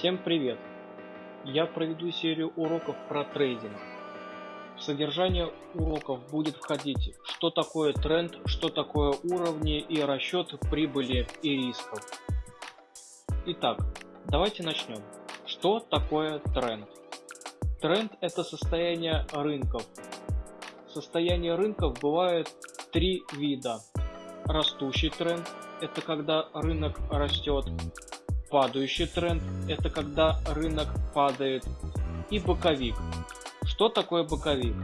Всем привет! Я проведу серию уроков про трейдинг. В содержание уроков будет входить, что такое тренд, что такое уровни и расчет прибыли и рисков. Итак, давайте начнем. Что такое тренд? Тренд это состояние рынков. Состояние рынков бывает три вида. Растущий тренд – это когда рынок растет. Падающий тренд – это когда рынок падает. И боковик. Что такое боковик?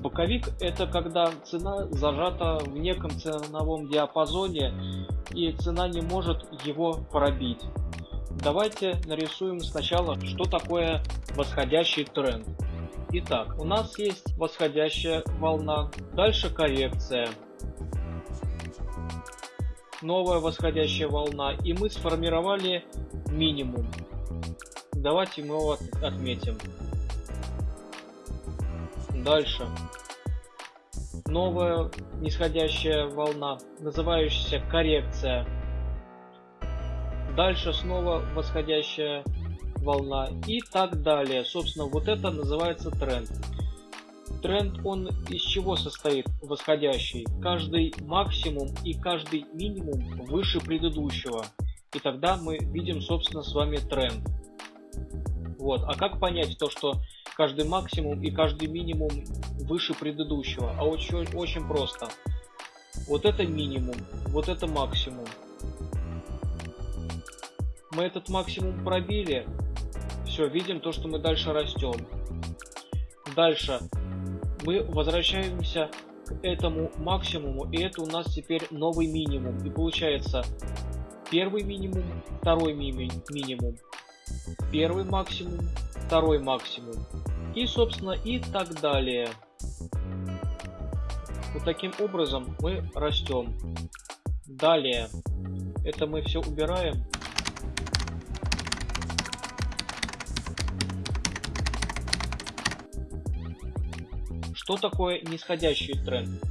Боковик – это когда цена зажата в неком ценовом диапазоне и цена не может его пробить. Давайте нарисуем сначала, что такое восходящий тренд. Итак, у нас есть восходящая волна, дальше коррекция, новая восходящая волна, и мы сформировали минимум. Давайте мы его отметим. Дальше. Новая нисходящая волна, называющаяся коррекция. Дальше снова восходящая волна и так далее. Собственно, вот это называется тренд. Тренд, он из чего состоит? Восходящий. Каждый максимум и каждый минимум выше предыдущего. И тогда мы видим, собственно, с вами тренд. Вот. А как понять то, что каждый максимум и каждый минимум выше предыдущего? А очень, очень просто. Вот это минимум, вот это максимум. Мы этот максимум пробили. Все, видим то, что мы дальше растем. Дальше мы возвращаемся к этому максимуму, и это у нас теперь новый минимум. И получается первый минимум, второй ми минимум, первый максимум, второй максимум. И, собственно, и так далее. Вот таким образом мы растем. Далее. Это мы все убираем. Что такое нисходящий тренд?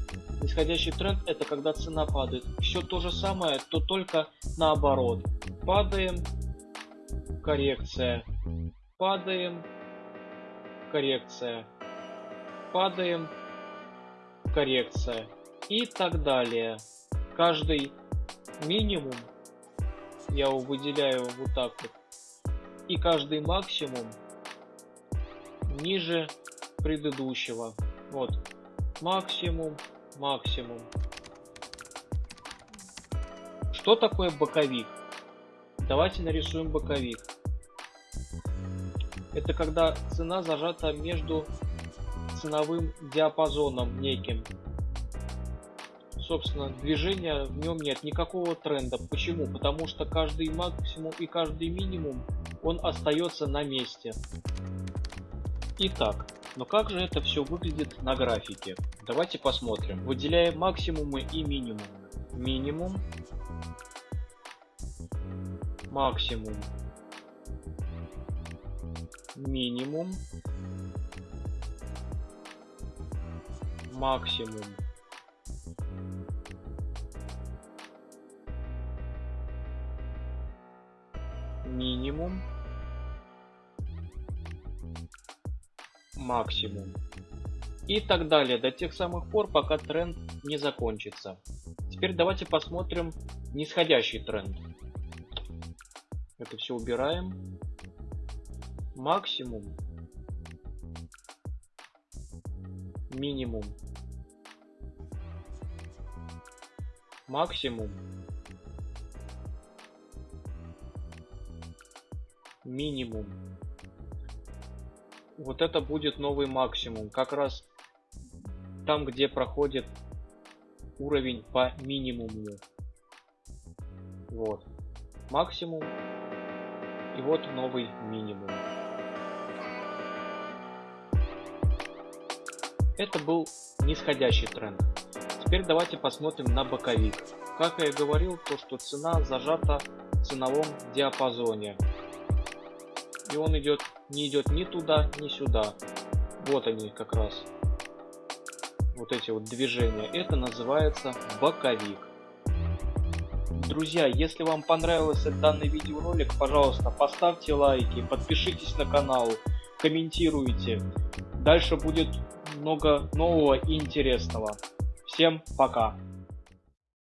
Нисходящий тренд это когда цена падает. Все то же самое, то только наоборот. Падаем, коррекция. Падаем, коррекция. Падаем, коррекция. И так далее. Каждый минимум я его выделяю вот так вот. И каждый максимум ниже предыдущего. Вот. Максимум, максимум. Что такое боковик? Давайте нарисуем боковик. Это когда цена зажата между ценовым диапазоном неким. Собственно, движения в нем нет, никакого тренда. Почему? Потому что каждый максимум и каждый минимум, он остается на месте. Итак, но как же это все выглядит на графике? Давайте посмотрим. Выделяем максимумы и минимумы. Минимум. Максимум. Минимум. Максимум. Минимум. Максимум. И так далее, до тех самых пор, пока тренд не закончится. Теперь давайте посмотрим нисходящий тренд. Это все убираем. Максимум. Минимум. Максимум. Минимум вот это будет новый максимум. Как раз там, где проходит уровень по минимуму. Вот. Максимум. И вот новый минимум. Это был нисходящий тренд. Теперь давайте посмотрим на боковик. Как я и говорил, то что цена зажата в ценовом диапазоне. И он идет не идет ни туда, ни сюда. Вот они как раз. Вот эти вот движения. Это называется боковик. Друзья, если вам понравился данный видеоролик, пожалуйста, поставьте лайки, подпишитесь на канал, комментируйте. Дальше будет много нового и интересного. Всем пока!